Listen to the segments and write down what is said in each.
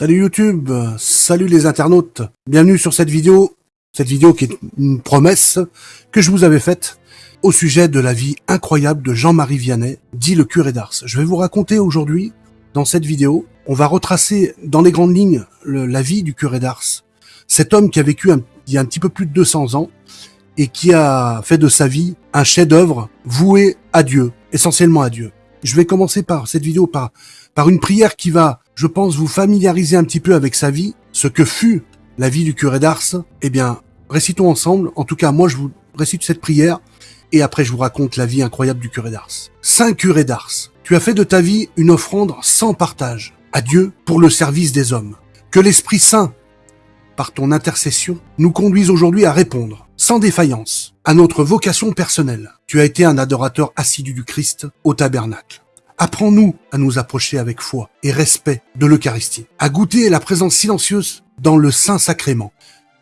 Salut YouTube, salut les internautes, bienvenue sur cette vidéo, cette vidéo qui est une promesse que je vous avais faite au sujet de la vie incroyable de Jean-Marie Vianney, dit le curé d'Ars. Je vais vous raconter aujourd'hui, dans cette vidéo, on va retracer dans les grandes lignes la vie du curé d'Ars, cet homme qui a vécu il y a un petit peu plus de 200 ans et qui a fait de sa vie un chef-d'œuvre voué à Dieu, essentiellement à Dieu. Je vais commencer par cette vidéo par, par une prière qui va, je pense, vous familiariser un petit peu avec sa vie, ce que fut la vie du curé d'Ars. Eh bien, récitons ensemble. En tout cas, moi, je vous récite cette prière et après, je vous raconte la vie incroyable du curé d'Ars. Saint curé d'Ars, tu as fait de ta vie une offrande sans partage à Dieu pour le service des hommes. Que l'Esprit Saint, par ton intercession, nous conduise aujourd'hui à répondre, sans défaillance, à notre vocation personnelle. Tu as été un adorateur assidu du Christ au tabernacle. Apprends-nous à nous approcher avec foi et respect de l'Eucharistie, à goûter la présence silencieuse dans le Saint-Sacrement.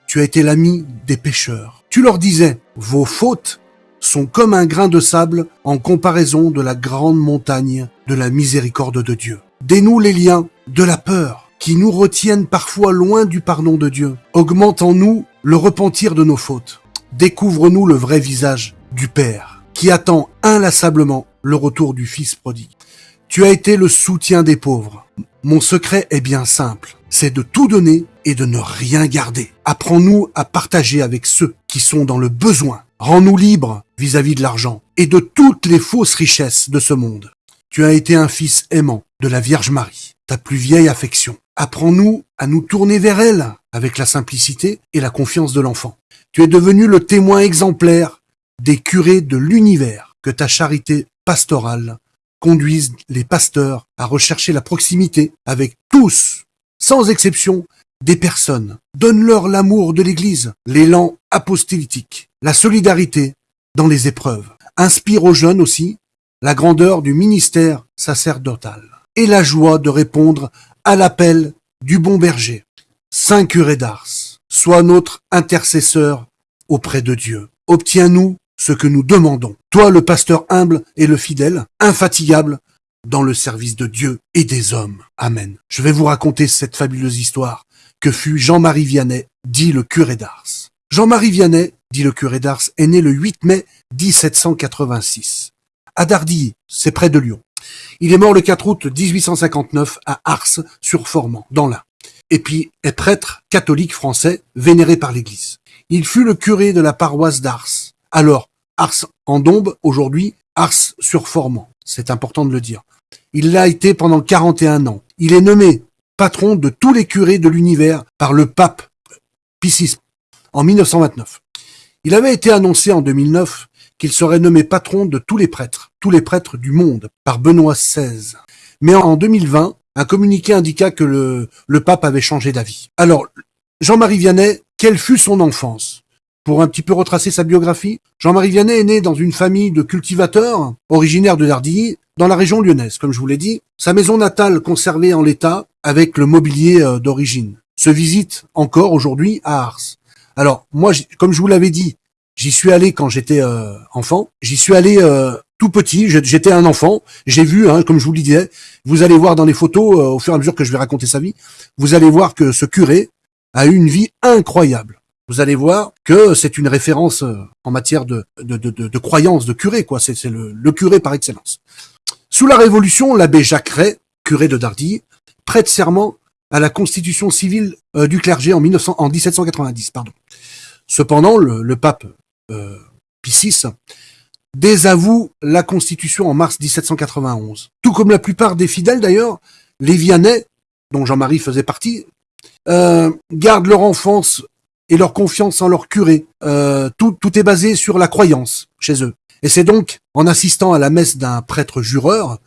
Tu as été l'ami des pécheurs. Tu leur disais, vos fautes sont comme un grain de sable en comparaison de la grande montagne de la miséricorde de Dieu. Dénoue les liens de la peur qui nous retiennent parfois loin du pardon de Dieu. Augmente en nous le repentir de nos fautes. Découvre-nous le vrai visage du Père, qui attend inlassablement le retour du Fils prodigue. Tu as été le soutien des pauvres. Mon secret est bien simple, c'est de tout donner et de ne rien garder. Apprends-nous à partager avec ceux qui sont dans le besoin. Rends-nous libres vis-à-vis de l'argent et de toutes les fausses richesses de ce monde. Tu as été un fils aimant de la Vierge Marie, ta plus vieille affection. Apprends-nous à nous tourner vers elle avec la simplicité et la confiance de l'enfant. Tu es devenu le témoin exemplaire des curés de l'univers. Que ta charité pastorale conduise les pasteurs à rechercher la proximité avec tous, sans exception, des personnes. Donne-leur l'amour de l'Église, l'élan apostolitique, la solidarité dans les épreuves. Inspire aux jeunes aussi la grandeur du ministère sacerdotal et la joie de répondre à l'appel du bon berger. Saint curé d'Ars, sois notre intercesseur auprès de Dieu. Obtiens-nous ce que nous demandons. Toi, le pasteur humble et le fidèle, infatigable dans le service de Dieu et des hommes. Amen. Je vais vous raconter cette fabuleuse histoire que fut Jean-Marie Vianney, dit le curé d'Ars. Jean-Marie Vianney, dit le curé d'Ars, est né le 8 mai 1786. À Dardilly, c'est près de Lyon. Il est mort le 4 août 1859 à Ars sur Formant, dans l'Ain. Et puis est prêtre catholique français vénéré par l'Église. Il fut le curé de la paroisse d'Ars. Alors, Ars en Dombe, aujourd'hui, Ars sur Formant. C'est important de le dire. Il l'a été pendant 41 ans. Il est nommé patron de tous les curés de l'univers par le pape Pie en 1929. Il avait été annoncé en 2009 qu'il serait nommé patron de tous les prêtres, tous les prêtres du monde, par Benoît XVI. Mais en 2020, un communiqué indiqua que le, le pape avait changé d'avis. Alors, Jean-Marie Vianney, quelle fut son enfance? Pour un petit peu retracer sa biographie, Jean-Marie Vianney est né dans une famille de cultivateurs, originaire de Dardilly, dans la région lyonnaise, comme je vous l'ai dit. Sa maison natale conservée en l'état, avec le mobilier euh, d'origine, se visite encore aujourd'hui à Ars. Alors, moi, comme je vous l'avais dit, J'y suis allé quand j'étais euh, enfant. J'y suis allé euh, tout petit. J'étais un enfant. J'ai vu, hein, comme je vous le disais, vous allez voir dans les photos, au fur et à mesure que je vais raconter sa vie, vous allez voir que ce curé a eu une vie incroyable. Vous allez voir que c'est une référence en matière de, de, de, de, croyance de curé, quoi. C'est le, le, curé par excellence. Sous la Révolution, l'abbé Jacques Ray, curé de Dardilly, prête serment à la constitution civile du clergé en, 1900, en 1790. Pardon. Cependant, le, pape euh, Piscis, désavoue la Constitution en mars 1791. Tout comme la plupart des fidèles d'ailleurs, les Vianney, dont Jean-Marie faisait partie, euh, gardent leur enfance et leur confiance en leur curé. Euh, tout, tout est basé sur la croyance chez eux. Et c'est donc en assistant à la messe d'un prêtre jureur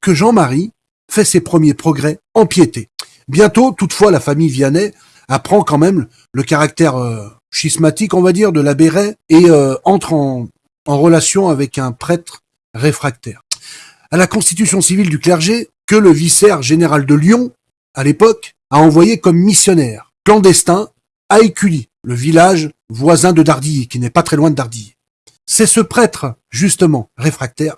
que Jean-Marie fait ses premiers progrès en piété. Bientôt, toutefois, la famille Vianney apprend quand même le caractère euh, schismatique, on va dire, de la Béret et euh, entre en, en relation avec un prêtre réfractaire. À la constitution civile du clergé, que le vicaire général de Lyon, à l'époque, a envoyé comme missionnaire clandestin à Écully, le village voisin de Dardilly, qui n'est pas très loin de Dardilly. C'est ce prêtre, justement, réfractaire,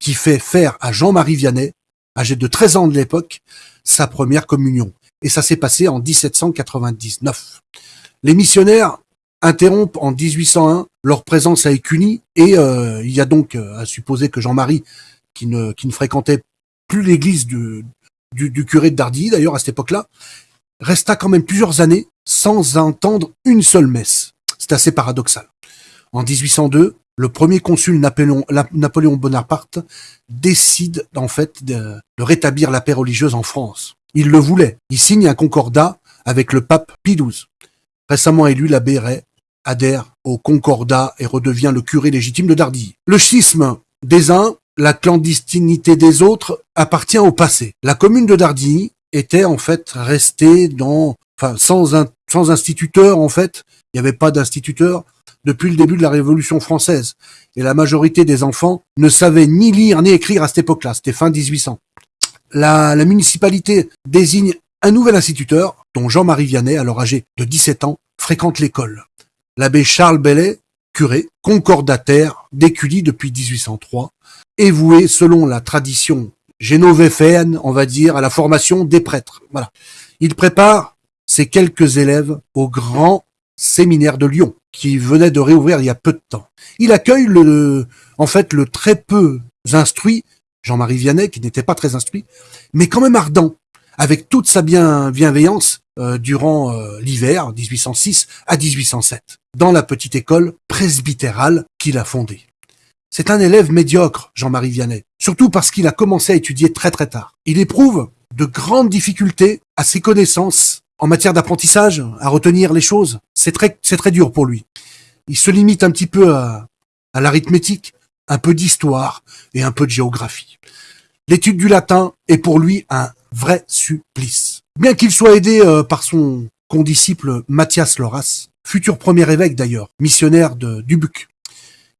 qui fait faire à Jean-Marie Vianney, âgé de 13 ans de l'époque, sa première communion. et ça s'est passé en 1799. Les missionnaires interrompent en 1801 leur présence à Écuny et euh, il y a donc euh, à supposer que Jean-Marie, qui ne, qui ne fréquentait plus l'église du, curé de Dardilly d'ailleurs à cette époque-là, resta quand même plusieurs années sans entendre une seule messe. C'est assez paradoxal. En 1802, le premier consul Napoléon, Bonaparte décide en fait de, de rétablir la paix religieuse en France. Il le voulait. Il signe un concordat avec le pape Pie XII. Récemment élu, l'abbé Ray adhère au concordat et redevient le curé légitime de Dardilly. Le schisme des uns, la clandestinité des autres appartient au passé. La commune de Dardilly était en fait restée dans, enfin, sans, un, sans instituteur en fait. Il n'y avait pas d'instituteur depuis le début de la Révolution française. Et la majorité des enfants ne savaient ni lire ni écrire à cette époque-là. C'était fin 1800. La, la municipalité désigne un nouvel instituteur, dont Jean-Marie Vianney, alors âgé de 17 ans, fréquente l'école. L'abbé Charles Bellet, curé, concordataire d'Écully depuis 1803, est voué, selon la tradition génovéféenne, on va dire, à la formation des prêtres. Voilà. Il prépare ses quelques élèves au grand séminaire de Lyon, qui venait de réouvrir il y a peu de temps. Il accueille le, en fait, le très peu instruit Jean-Marie Vianney, qui n'était pas très instruit, mais quand même ardent, avec toute sa bien, bienveillance euh, durant euh, l'hiver 1806 à 1807, dans la petite école presbytérale qu'il a fondée. C'est un élève médiocre, Jean-Marie Vianney, surtout parce qu'il a commencé à étudier très très tard. Il éprouve de grandes difficultés à ses connaissances en matière d'apprentissage, à retenir les choses. C'est très, c'est très dur pour lui. Il se limite un petit peu à, à l'arithmétique, un peu d'histoire et un peu de géographie. L'étude du latin est pour lui un vrai supplice. Bien qu'il soit aidé euh, par son condisciple Mathias Loras, futur premier évêque d'ailleurs, missionnaire de Dubuc,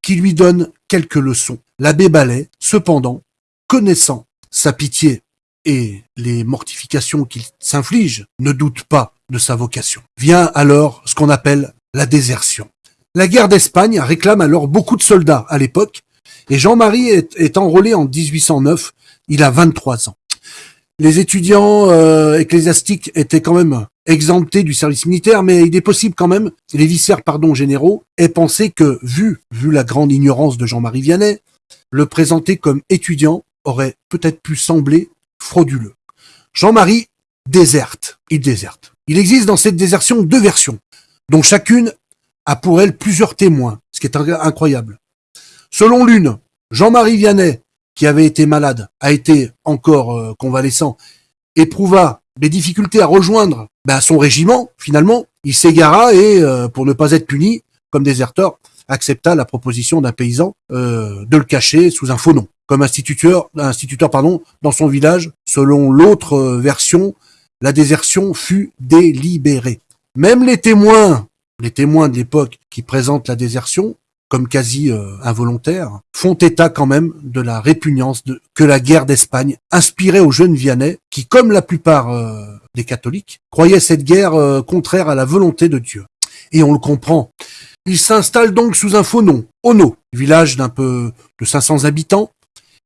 qui lui donne quelques leçons. L'abbé Ballet, cependant, connaissant sa pitié et les mortifications qu'il s'inflige, ne doute pas de sa vocation. Vient alors ce qu'on appelle la désertion. La guerre d'Espagne réclame alors beaucoup de soldats à l'époque, et Jean-Marie est, enrôlé en 1809, il a 23 ans. Les étudiants euh, ecclésiastiques étaient quand même exemptés du service militaire, mais il est possible quand même, les vicaires pardon généraux, aient pensé que, vu, vu la grande ignorance de Jean-Marie Vianney, le présenter comme étudiant aurait peut-être pu sembler frauduleux. Jean-Marie déserte, il déserte. Il existe dans cette désertion deux versions, dont chacune a pour elle plusieurs témoins, ce qui est incroyable. Selon l'une, Jean-Marie Vianney, qui avait été malade, a été encore euh, convalescent, éprouva des difficultés à rejoindre ben, son régiment, finalement, il s'égara et, euh, pour ne pas être puni, comme déserteur, accepta la proposition d'un paysan euh, de le cacher sous un faux nom, comme instituteur, instituteur pardon, dans son village. Selon l'autre version, la désertion fut délibérée. Même les témoins, les témoins de l'époque qui présentent la désertion, comme quasi euh, involontaire, font état quand même de la répugnance que la guerre d'Espagne inspirait aux jeunes Vianney, qui, comme la plupart euh, des catholiques, croyaient cette guerre euh, contraire à la volonté de Dieu. Et on le comprend. Il s'installe donc sous un faux nom, Ono, village d'un peu de 500 habitants,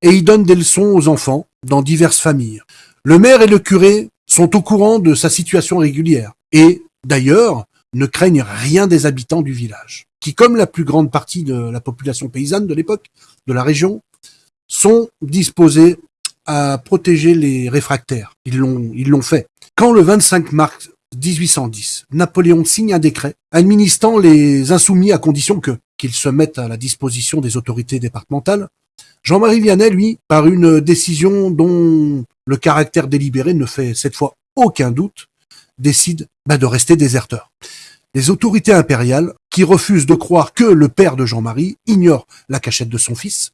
et il donne des leçons aux enfants dans diverses familles. Le maire et le curé sont au courant de sa situation régulière, et, d'ailleurs, ne craignent rien des habitants du village qui, comme la plus grande partie de la population paysanne de l'époque, de la région, sont disposés à protéger les réfractaires. Ils l'ont, fait. Quand le 25 mars 1810, Napoléon signe un décret administrant les insoumis à condition que qu'ils se mettent à la disposition des autorités départementales, Jean-Marie Vianney, lui, par une décision dont le caractère délibéré ne fait cette fois aucun doute, décide bah, de rester déserteur. Les autorités impériales, qui refusent de croire que le père de Jean-Marie ignore la cachette de son fils,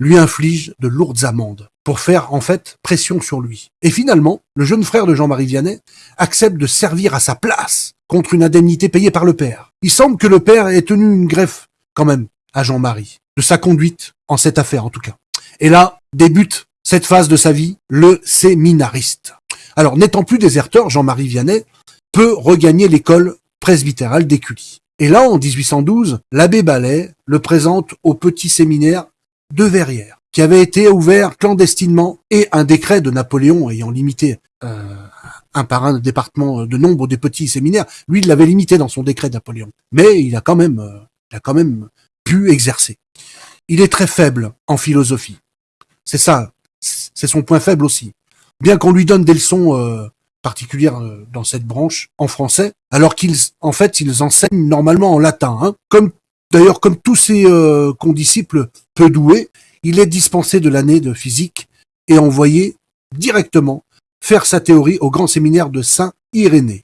lui infligent de lourdes amendes pour faire en fait pression sur lui. Et finalement, le jeune frère de Jean-Marie Vianney accepte de servir à sa place contre une indemnité payée par le père. Il semble que le père ait tenu une greffe quand même à Jean-Marie, de sa conduite en cette affaire en tout cas. Et là débute cette phase de sa vie, le séminariste. Alors n'étant plus déserteur, Jean-Marie Vianney peut regagner l'école presbytéral d'Écully. Et là, en 1812, l'abbé Ballet le présente au petit séminaire de Verrières, qui avait été ouvert clandestinement et un décret de Napoléon ayant limité euh, un par un département de nombre des petits séminaires. Lui, il l'avait limité dans son décret Napoléon. Mais il a quand même, euh, il a quand même pu exercer. Il est très faible en philosophie. C'est ça, c'est son point faible aussi. Bien qu'on lui donne des leçons euh, particulières euh, dans cette branche en français, alors qu'ils, en fait, ils enseignent normalement en latin. Hein. Comme d'ailleurs, comme tous ses condisciples peu doués, il est dispensé de l'année de physique et envoyé directement faire sa théorie au grand séminaire de Saint-Irénée.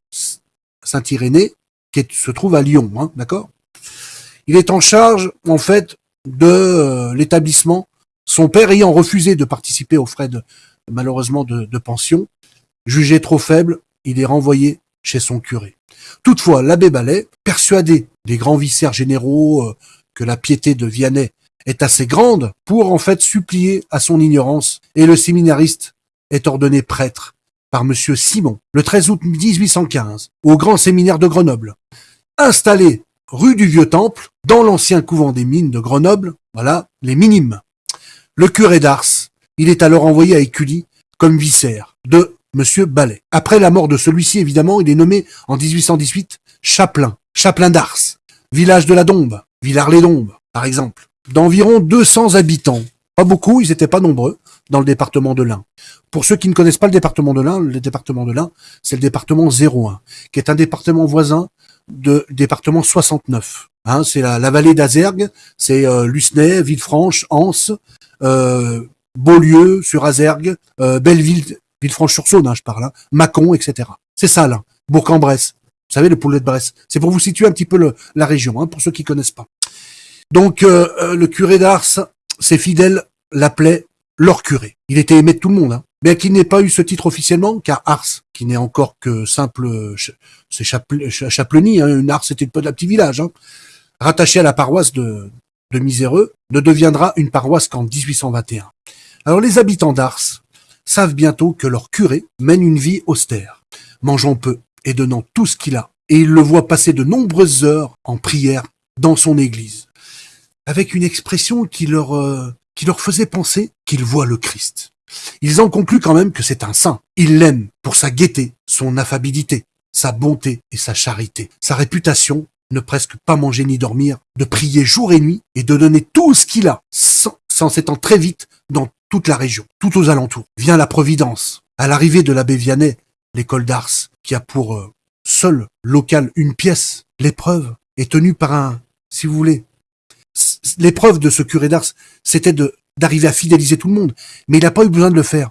Saint-Irénée, qui se trouve à Lyon, hein, d'accord? Il est en charge, en fait, de euh, l'établissement, son père ayant refusé de participer aux frais malheureusement, de, pension, jugé trop faible, il est renvoyé chez son curé. Toutefois, l'abbé Ballet, persuadé des grands vicaires généraux euh, que la piété de Vianney est assez grande pour en fait supplier à son ignorance, et le séminariste est ordonné prêtre par monsieur Simon le 13 août 1815 au grand séminaire de Grenoble. Installé rue du Vieux Temple, dans l'ancien couvent des mines de Grenoble, voilà, les minimes. Le curé d'Ars, il est alors envoyé à Écully comme vicaire de monsieur Ballet. Après la mort de celui-ci, évidemment, il est nommé en 1818 chapelain, chapelain d'Ars, village de la Dombe, Villars-les-Dombes, par exemple, d'environ 200 habitants. Pas beaucoup, ils n'étaient pas nombreux dans le département de l'Ain. Pour ceux qui ne connaissent pas le département de l'Ain, le département de l'Ain, c'est le département 01, qui est un département voisin de département 69. Hein, c'est la, vallée d'Azergue, c'est euh, Lucenay, Villefranche, Anse, euh, Beaulieu sur Azergue, euh, Belleville, Villefranche-sur-Saône, hein, je parle, hein, Mâcon, etc. C'est ça là, Bourg-en-Bresse. Vous savez, le poulet de Bresse. C'est pour vous situer un petit peu le, la région, hein, pour ceux qui connaissent pas. Donc, euh, le curé d'Ars, ses fidèles l'appelaient leur curé. Il était aimé de tout le monde, hein. bien qu'il n'ait pas eu ce titre officiellement, car Ars, qui n'est encore que simple, c'est Chapleny, hein, une Ars c'était un petit village, hein, rattaché à la paroisse de, de Miséreux, ne deviendra une paroisse qu'en 1821. Alors les habitants d'Ars savent bientôt que leur curé mène une vie austère, mangeant peu et donnant tout ce qu'il a, et ils le voient passer de nombreuses heures en prière dans son église, avec une expression qui leur euh, qui leur faisait penser qu'ils voient le Christ. Ils en concluent quand même que c'est un saint. Ils l'aiment pour sa gaieté, son affabilité, sa bonté et sa charité. Sa réputation, ne presque pas manger ni dormir, de prier jour et nuit et de donner tout ce qu'il a, sans, s'étendre très vite dans toute la région, tout aux alentours. Vient la Providence. À l'arrivée de l'abbé Vianney, l'école d'Ars, qui a pour euh, seul local une pièce, l'épreuve est tenue par un, si vous voulez, l'épreuve de ce curé d'Ars, c'était d'arriver à fidéliser tout le monde. Mais il n'a pas eu besoin de le faire.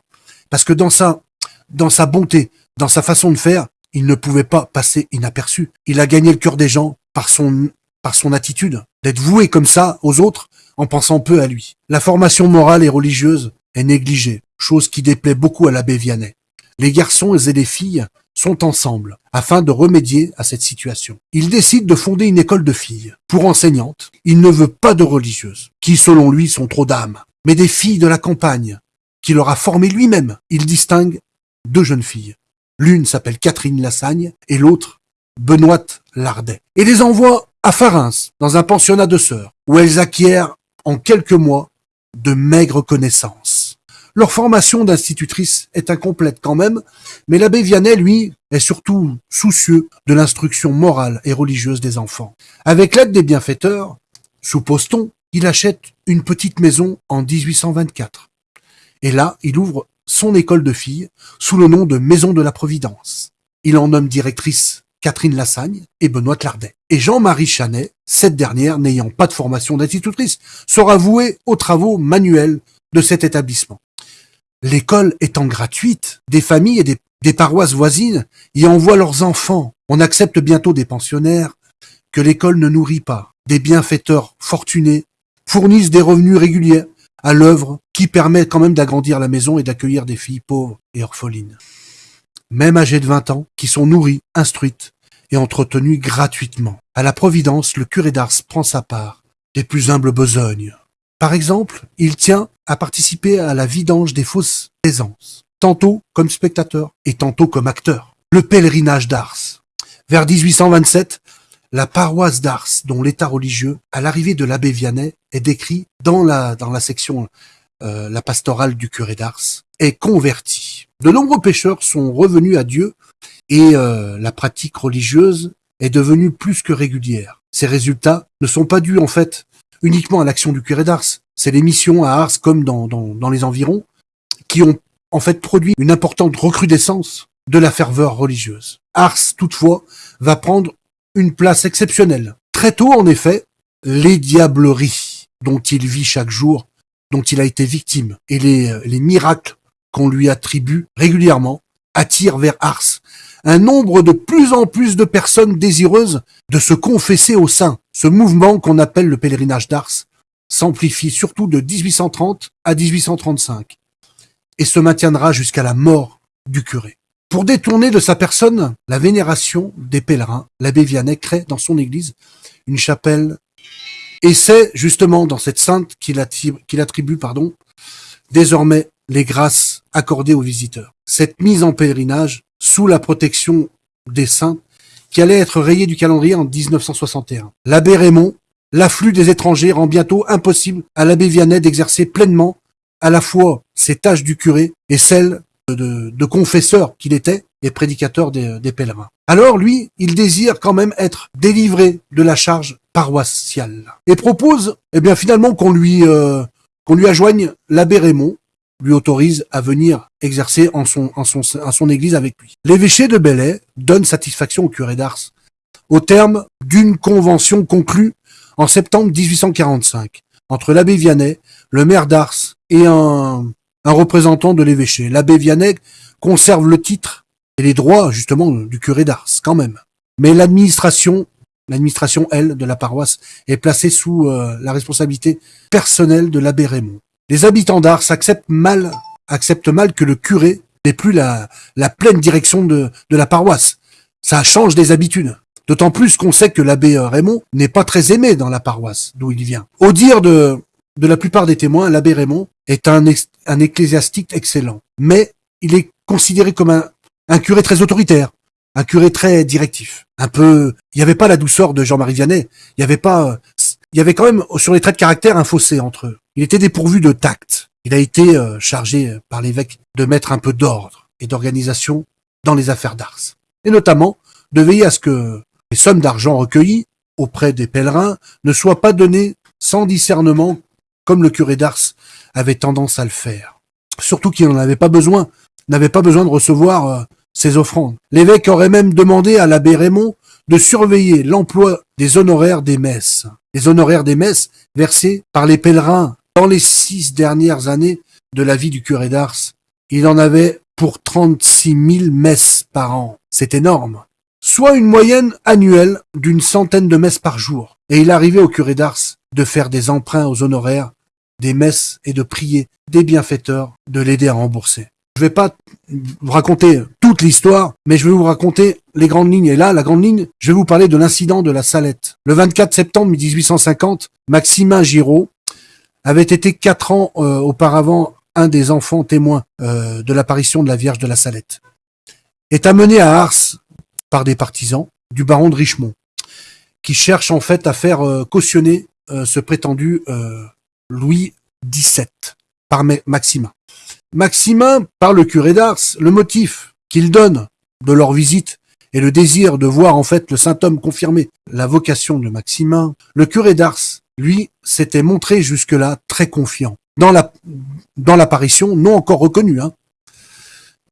Parce que dans sa, dans sa bonté, dans sa façon de faire, il ne pouvait pas passer inaperçu. Il a gagné le cœur des gens par son, par son attitude, d'être voué comme ça aux autres en pensant peu à lui. La formation morale et religieuse est négligée, chose qui déplaît beaucoup à l'abbé Vianney. Les garçons et les filles sont ensemble afin de remédier à cette situation. Il décide de fonder une école de filles. Pour enseignantes, il ne veut pas de religieuses, qui selon lui sont trop d'âmes, mais des filles de la campagne, qu'il aura formées lui-même. Il distingue deux jeunes filles. L'une s'appelle Catherine Lassagne et l'autre Benoîte Lardet. Et les envoie à Farins, dans un pensionnat de sœurs, où elles acquièrent en quelques mois de maigres connaissances. Leur formation d'institutrice est incomplète quand même, mais l'abbé Vianney, lui, est surtout soucieux de l'instruction morale et religieuse des enfants. Avec l'aide des bienfaiteurs, suppose-t-on, il achète une petite maison en 1824. Et là, il ouvre son école de filles sous le nom de Maison de la Providence. Il en nomme directrice Catherine Lassagne et Benoît Clardet. Et Jean-Marie Chanet, cette dernière n'ayant pas de formation d'institutrice, sera vouée aux travaux manuels de cet établissement. L'école étant gratuite, des familles et des, paroisses voisines y envoient leurs enfants. On accepte bientôt des pensionnaires que l'école ne nourrit pas. Des bienfaiteurs fortunés fournissent des revenus réguliers à l'œuvre qui permet quand même d'agrandir la maison et d'accueillir des filles pauvres et orphelines. Même âgées de 20 ans, qui sont nourries, instruites et entretenues gratuitement. À la Providence, le curé d'Ars prend sa part des plus humbles besognes. Par exemple, il tient à participer à la vidange des fausses aisances, tantôt comme spectateur et tantôt comme acteur. Le pèlerinage d'Ars. Vers 1827, la paroisse d'Ars, dont l'état religieux, à l'arrivée de l'abbé Vianney, est décrit dans la, dans la section euh, la pastorale du curé d'Ars, est convertie. De nombreux pécheurs sont revenus à Dieu et euh, la pratique religieuse est devenue plus que régulière. Ces résultats ne sont pas dus en fait uniquement à l'action du curé d'Ars. C'est les missions à Ars comme dans, dans, dans les environs qui ont en fait produit une importante recrudescence de la ferveur religieuse. Ars, toutefois, va prendre une place exceptionnelle. Très tôt, en effet, les diableries dont il vit chaque jour, dont il a été victime, et les, les miracles qu'on lui attribue régulièrement, attirent vers Ars un nombre de plus en plus de personnes désireuses de se confesser au sein. Ce mouvement qu'on appelle le pèlerinage d'Ars s'amplifie surtout de 1830 à 1835 et se maintiendra jusqu'à la mort du curé. Pour détourner de sa personne la vénération des pèlerins, l'abbé Vianney crée dans son église une chapelle et c'est justement dans cette sainte qu'il attribue, pardon, désormais les grâces accordées aux visiteurs. Cette mise en pèlerinage sous la protection des saints qui allait être rayée du calendrier en 1961. L'abbé Raymond, l'afflux des étrangers rend bientôt impossible à l'abbé Vianney d'exercer pleinement à la fois ses tâches du curé et celles de, confesseur qu'il était et prédicateur des, pèlerins. Alors lui, il désire quand même être délivré de la charge paroissiale et propose, eh bien finalement qu'on lui euh, qu'on lui ajoigne l'abbé Raymond, lui autorise à venir exercer en son, en son, en son église avec lui. L'évêché de Belley donne satisfaction au curé d'Ars au terme d'une convention conclue en septembre 1845 entre l'abbé Vianney, le maire d'Ars et un, un représentant de l'évêché. L'abbé Vianney conserve le titre et les droits, justement, du curé d'Ars, quand même. Mais l'administration, l'administration, elle, de la paroisse, est placée sous euh, la responsabilité personnelle de l'abbé Raymond. Les habitants d'Ars acceptent mal, acceptent mal que le curé n'ait plus la, la pleine direction de, de la paroisse. Ça change des habitudes. D'autant plus qu'on sait que l'abbé euh, Raymond n'est pas très aimé dans la paroisse d'où il vient. Au dire de, de la plupart des témoins, l'abbé Raymond est un, ecclésiastique excellent. Mais il est considéré comme un, un curé très autoritaire, un curé très directif. Un peu, il n'y avait pas la douceur de Jean-Marie Vianney. Il y avait pas, il y avait quand même sur les traits de caractère un fossé entre eux. Il était dépourvu de tact. Il a été euh, chargé par l'évêque de mettre un peu d'ordre et d'organisation dans les affaires d'Ars. Et notamment de veiller à ce que les sommes d'argent recueillies auprès des pèlerins ne soient pas données sans discernement, comme le curé d'Ars avait tendance à le faire. Surtout qu'il n'en avait pas besoin, n'avait pas besoin de recevoir euh, ses offrandes. L'évêque aurait même demandé à l'abbé Raymond de surveiller l'emploi des honoraires des messes. Les honoraires des messes versés par les pèlerins dans les six dernières années de la vie du curé d'Ars. Il en avait pour 36 000 messes par an. C'est énorme soit une moyenne annuelle d'une centaine de messes par jour. Et il arrivait au curé d'Ars de faire des emprunts aux honoraires, des messes et de prier des bienfaiteurs de l'aider à rembourser. Je vais pas vous raconter toute l'histoire, mais je vais vous raconter les grandes lignes. Et là, la grande ligne, je vais vous parler de l'incident de la Salette. Le 24 septembre 1850, Maximin Giraud avait été quatre ans euh, auparavant un des enfants témoins euh, de l'apparition de la Vierge de la Salette. Est amené à Ars par des partisans du baron de Richemont, qui cherchent en fait à faire euh, cautionner ce prétendu Louis XVII par Maximin. Maximin, par le curé d'Ars, le motif qu'il donne de leur visite et le désir de voir en fait le saint homme confirmer la vocation de Maximin, le curé d'Ars, lui, s'était montré jusque-là très confiant dans la dans l'apparition non encore reconnue hein,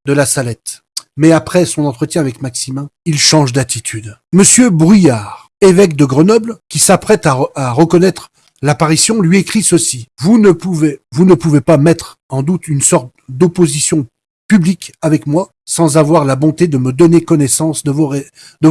de la Salette. Mais après son entretien avec Maximin, il change d'attitude. Monsieur Bruyard, évêque de Grenoble, qui s'apprête à, reconnaître l'apparition, lui écrit ceci. Vous ne pouvez, vous ne pouvez pas mettre en doute une sorte d'opposition publique avec moi sans avoir la bonté de me donner connaissance de vos,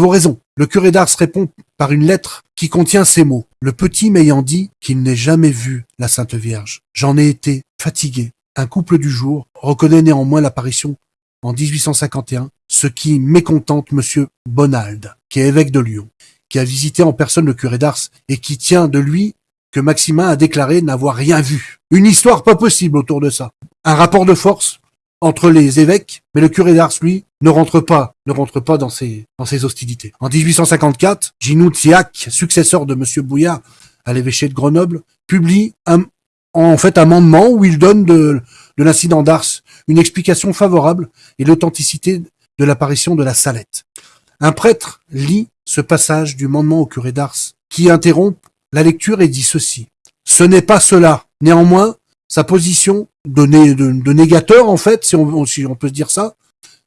raisons. Le curé d'Ars répond par une lettre qui contient ces mots. Le petit m'ayant dit qu'il n'ait jamais vu la Sainte Vierge. J'en ai été fatigué. Un couple du jour reconnaît néanmoins l'apparition en 1851, ce qui mécontente Monsieur Bonald, qui est évêque de Lyon, qui a visité en personne le curé d'Ars et qui tient de lui que Maximin a déclaré n'avoir rien vu. Une histoire pas possible autour de ça. Un rapport de force entre les évêques, mais le curé d'Ars, lui, ne rentre pas, ne rentre pas dans ces, dans ces hostilités. En 1854, Ginou Tsiak, successeur de Monsieur Bouillard à l'évêché de Grenoble, publie un, en fait, amendement où il donne de, de l'incident d'Ars une explication favorable et l'authenticité de l'apparition de la Salette. Un prêtre lit ce passage du mandement au curé d'Ars, qui interrompt la lecture et dit ceci. Ce n'est pas cela. Néanmoins, sa position de, négateur, en fait, si on, peut se dire ça,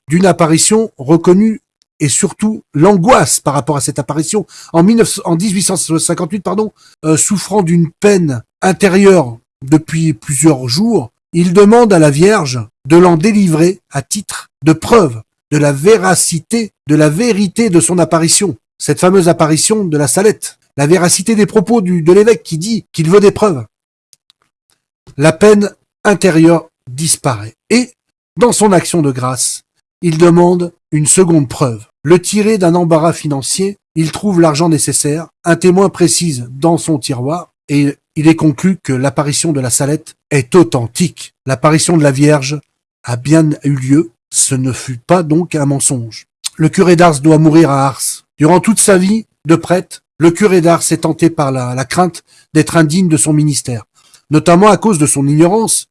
d'une apparition reconnue et surtout l'angoisse par rapport à cette apparition. En, 19, en 1858, pardon, euh, souffrant d'une peine intérieure depuis plusieurs jours, il demande à la Vierge de l'en délivrer à titre de preuve de la véracité, de la vérité de son apparition. Cette fameuse apparition de la salette, la véracité des propos de l'évêque qui dit qu'il veut des preuves. La peine intérieure disparaît. Et, dans son action de grâce, il demande une seconde preuve. Le tiré d'un embarras financier, il trouve l'argent nécessaire, un témoin précise dans son tiroir, et il est conclu que l'apparition de la salette est authentique. L'apparition de la Vierge a bien eu lieu, ce ne fut pas donc un mensonge. Le curé d'Ars doit mourir à Ars. Durant toute sa vie de prêtre, le curé d'Ars est tenté par la, crainte d'être indigne de son ministère, notamment à cause de son ignorance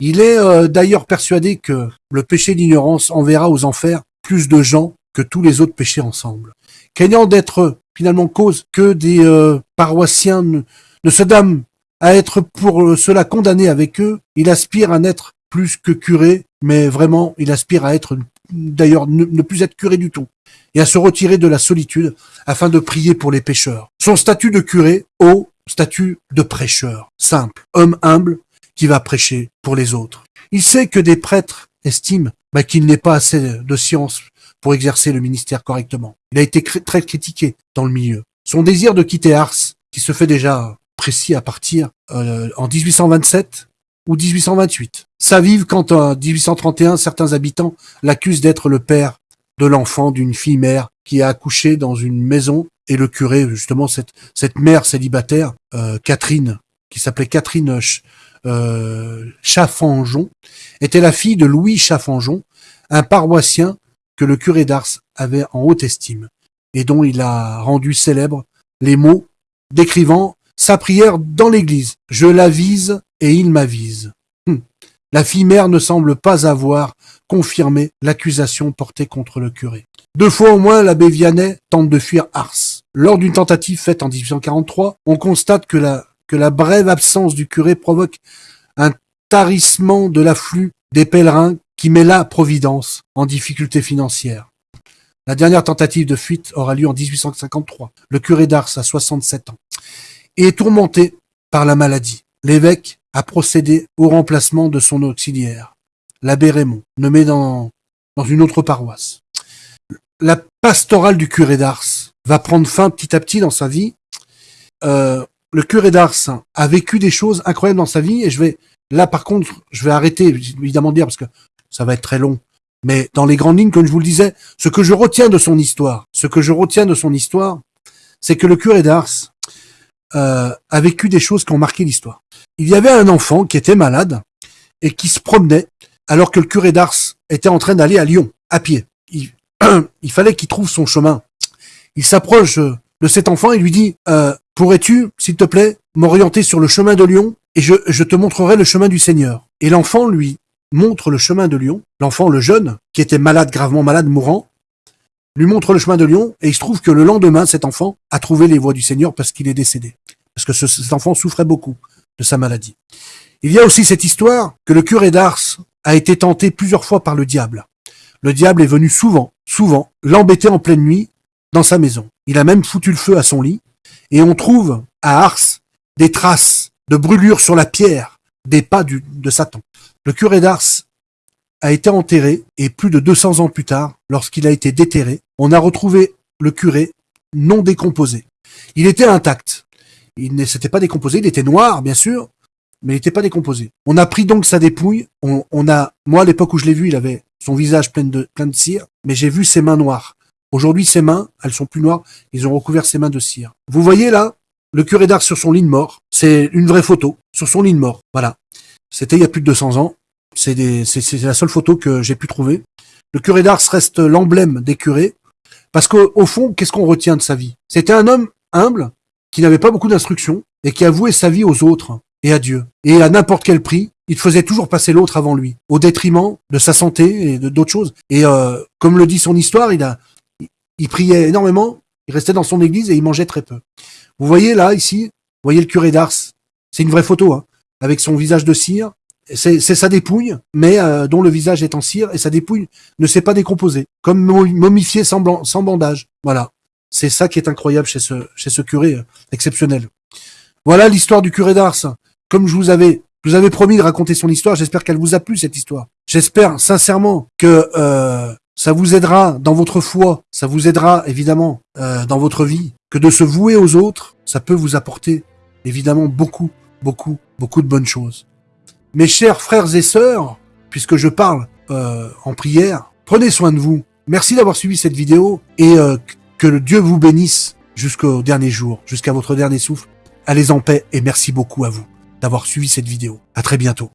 il est euh, d'ailleurs persuadé que le péché d'ignorance enverra aux enfers plus de gens que tous les autres péchés ensemble. Craignant d'être finalement cause que des euh, paroissiens ne, se damnent à être pour cela condamnés avec eux, il aspire à n'être plus que curé, mais vraiment il aspire à être d'ailleurs ne, ne, plus être curé du tout, et à se retirer de la solitude afin de prier pour les pécheurs. Son statut de curé, haut statut de prêcheur, simple, homme humble, qui va prêcher pour les autres. Il sait que des prêtres estiment bah, qu'il n'est pas assez de science pour exercer le ministère correctement. Il a été très critiqué dans le milieu. Son désir de quitter Ars, qui se fait déjà précis à partir euh, en 1827 ou 1828, s'avive quand en 1831 certains habitants l'accusent d'être le père de l'enfant d'une fille mère qui a accouché dans une maison et le curé, justement cette, cette mère célibataire, euh, Catherine, qui s'appelait Catherine euh, était la fille de Louis Chaffanjon, un paroissien que le curé d'Ars avait en haute estime, et dont il a rendu célèbre les mots décrivant sa prière dans l'église. Je l'avise et il m'avise. Hum. La fille mère ne semble pas avoir confirmé l'accusation portée contre le curé. Deux fois au moins, l'abbé Vianney tente de fuir Ars. Lors d'une tentative faite en 1843, on constate que la que la brève absence du curé provoque un tarissement de l'afflux des pèlerins qui met la Providence en difficulté financière. La dernière tentative de fuite aura lieu en 1853. Le curé d'Ars a 67 ans et est tourmenté par la maladie. L'évêque a procédé au remplacement de son auxiliaire, l'abbé Raymond, nommé dans, dans une autre paroisse. La pastorale du curé d'Ars va prendre fin petit à petit dans sa vie. Euh, le curé d'Ars a vécu des choses incroyables dans sa vie et je vais là par contre je vais arrêter évidemment de dire parce que ça va être très long mais dans les grandes lignes comme je vous le disais ce que je retiens de son histoire ce que je retiens de son histoire c'est que le curé d'Ars euh, a vécu des choses qui ont marqué l'histoire il y avait un enfant qui était malade et qui se promenait alors que le curé d'Ars était en train d'aller à Lyon à pied il, il fallait qu'il trouve son chemin il s'approche de cet enfant et lui dit euh, Pourrais-tu, s'il te plaît, m'orienter sur le chemin de Lyon et je, je te montrerai le chemin du Seigneur. Et l'enfant lui montre le chemin de Lyon. L'enfant, le jeune, qui était malade, gravement malade, mourant, lui montre le chemin de Lyon et il se trouve que le lendemain, cet enfant a trouvé les voies du Seigneur parce qu'il est décédé. Parce que cet enfant souffrait beaucoup de sa maladie. Il y a aussi cette histoire que le curé d'Ars a été tenté plusieurs fois par le diable. Le diable est venu souvent, souvent, l'embêter en pleine nuit dans sa maison. Il a même foutu le feu à son lit et on trouve à Ars des traces de brûlures sur la pierre, des pas de Satan. Le curé d'Ars a été enterré et plus de 200 ans plus tard, lorsqu'il a été déterré, on a retrouvé le curé non décomposé. Il était intact. Il ne s'était pas décomposé, il était noir, bien sûr, mais il n'était pas décomposé. On a pris donc sa dépouille, on, a, moi à l'époque où je l'ai vu, il avait son visage plein de, plein de cire, mais j'ai vu ses mains noires. Aujourd'hui, ses mains, elles sont plus noires, ils ont recouvert ses mains de cire. Vous voyez là, le curé d'Ars sur son lit de mort, c'est une vraie photo, sur son lit de mort, voilà. C'était il y a plus de 200 ans, c'est la seule photo que j'ai pu trouver. Le curé d'Ars reste l'emblème des curés, parce qu'au fond, qu'est-ce qu'on retient de sa vie? C'était un homme humble, qui n'avait pas beaucoup d'instructions, et qui a voué sa vie aux autres et à Dieu. Et à n'importe quel prix, il faisait toujours passer l'autre avant lui, au détriment de sa santé et d'autres choses. Et euh, comme le dit son histoire, il a, il priait énormément, il restait dans son église et il mangeait très peu. Vous voyez là, ici, vous voyez le curé d'Ars. C'est une vraie photo, hein, avec son visage de cire. C'est sa dépouille, mais euh, dont le visage est en cire et sa dépouille ne s'est pas décomposée, comme momifié sans, sans bandage. Voilà. C'est ça qui est incroyable chez ce, curé euh, exceptionnel. Voilà l'histoire du curé d'Ars. Comme je vous avais, vous avais promis de raconter son histoire, j'espère qu'elle vous a plu cette histoire. J'espère sincèrement que euh, ça vous aidera dans votre foi, ça vous aidera évidemment dans votre vie, que de se vouer aux autres, ça peut vous apporter évidemment beaucoup, beaucoup, beaucoup de bonnes choses. Mes chers frères et sœurs, puisque je parle euh, en prière, prenez soin de vous. Merci d'avoir suivi cette vidéo et euh, que le Dieu vous bénisse jusqu'au dernier jour, jusqu'à votre dernier souffle. Allez en paix et merci beaucoup à vous d'avoir suivi cette vidéo. À très bientôt.